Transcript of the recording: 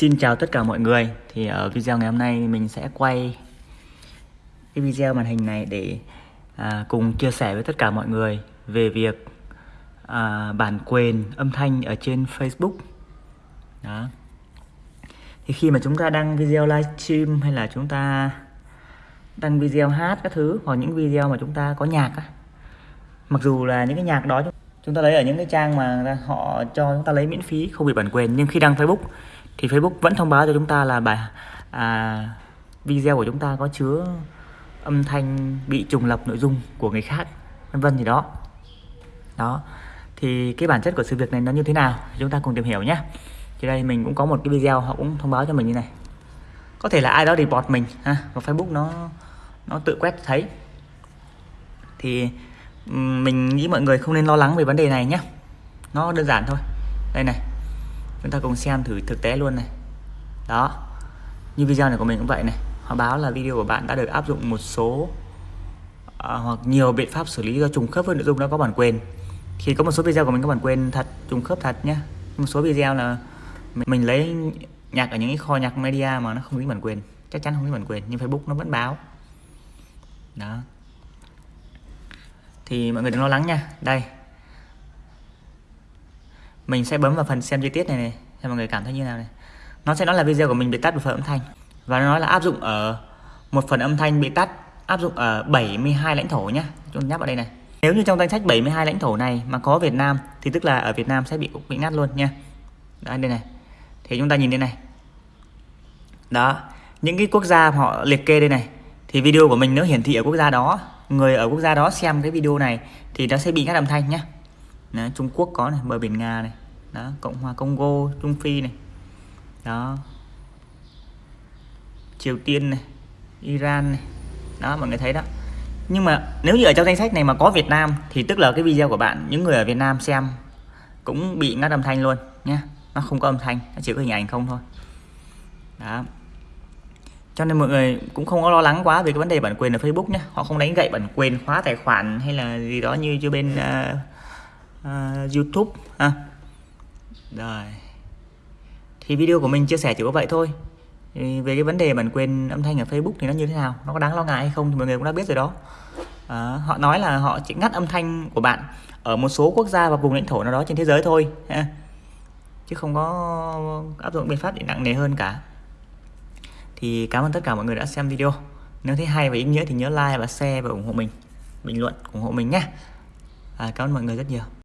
Xin chào tất cả mọi người. Thì ở video ngày hôm nay mình sẽ quay cái video màn hình này để à, cùng chia sẻ với tất cả mọi người về việc à, bản quyền âm thanh ở trên Facebook. Đó. Thì khi mà chúng ta đăng video livestream hay là chúng ta đăng video hát các thứ hoặc những video mà chúng ta có nhạc á Mặc dù là những cái nhạc đó chúng ta lấy ở những cái trang mà họ cho chúng ta lấy miễn phí không bị bản quyền nhưng khi đăng Facebook thì Facebook vẫn thông báo cho chúng ta là bài à, video của chúng ta có chứa âm thanh bị trùng lập nội dung của người khác vân vân gì đó. Đó. Thì cái bản chất của sự việc này nó như thế nào chúng ta cùng tìm hiểu nhé. Thì đây mình cũng có một cái video họ cũng thông báo cho mình như này. Có thể là ai đó report mình ha và Facebook nó nó tự quét thấy. Thì mình nghĩ mọi người không nên lo lắng về vấn đề này nhé. Nó đơn giản thôi. Đây này chúng ta cùng xem thử thực tế luôn này. Đó. Như video này của mình cũng vậy này. Họ báo là video của bạn đã được áp dụng một số à, hoặc nhiều biện pháp xử lý do trùng khớp với nội dung đã có bản quyền. Thì có một số video của mình có bản quyền thật trùng khớp thật nhé một số video là mình, mình lấy nhạc ở những cái kho nhạc media mà nó không dính bản quyền. Chắc chắn không dính bản quyền nhưng Facebook nó vẫn báo. Đó. Thì mọi người đừng lo lắng nha. Đây mình sẽ bấm vào phần xem chi tiết này này cho mọi người cảm thấy như nào này. Nó sẽ nói là video của mình bị tắt một phần âm thanh. Và nó nói là áp dụng ở một phần âm thanh bị tắt áp dụng ở 72 lãnh thổ nhá. Chúng nhắc vào đây này. Nếu như trong danh sách 72 lãnh thổ này mà có Việt Nam thì tức là ở Việt Nam sẽ bị bị ngắt luôn nha. Đây đây này. Thì chúng ta nhìn đây này. Đó những cái quốc gia họ liệt kê đây này thì video của mình nếu hiển thị ở quốc gia đó. Người ở quốc gia đó xem cái video này thì nó sẽ bị ngắt âm thanh nhá. Đó, Trung Quốc có này bờ biển Nga này đó Cộng hòa Congo Trung Phi này. Đó. Triều Tiên này Iran này. Đó mọi người thấy đó. Nhưng mà nếu như ở trong danh sách này mà có Việt Nam thì tức là cái video của bạn những người ở Việt Nam xem cũng bị ngắt âm thanh luôn nhé nó không có âm thanh nó chỉ có hình ảnh không thôi. Đó. Cho nên mọi người cũng không có lo lắng quá về cái vấn đề bản quyền ở Facebook nhé họ không đánh gậy bản quyền khóa tài khoản hay là gì đó như cho bên uh, uh, YouTube ha rồi. Thì video của mình chia sẻ chỉ có vậy thôi. Thì về cái vấn đề bản quyền âm thanh ở Facebook thì nó như thế nào? Nó có đáng lo ngại hay không thì mọi người cũng đã biết rồi đó. À, họ nói là họ chỉ ngắt âm thanh của bạn ở một số quốc gia và vùng lãnh thổ nào đó trên thế giới thôi ha. chứ không có áp dụng biện pháp để nặng nề hơn cả. Thì cảm ơn tất cả mọi người đã xem video. Nếu thấy hay và ý nghĩa thì nhớ like và share và ủng hộ mình. Bình luận ủng hộ mình nhé à, cảm ơn mọi người rất nhiều.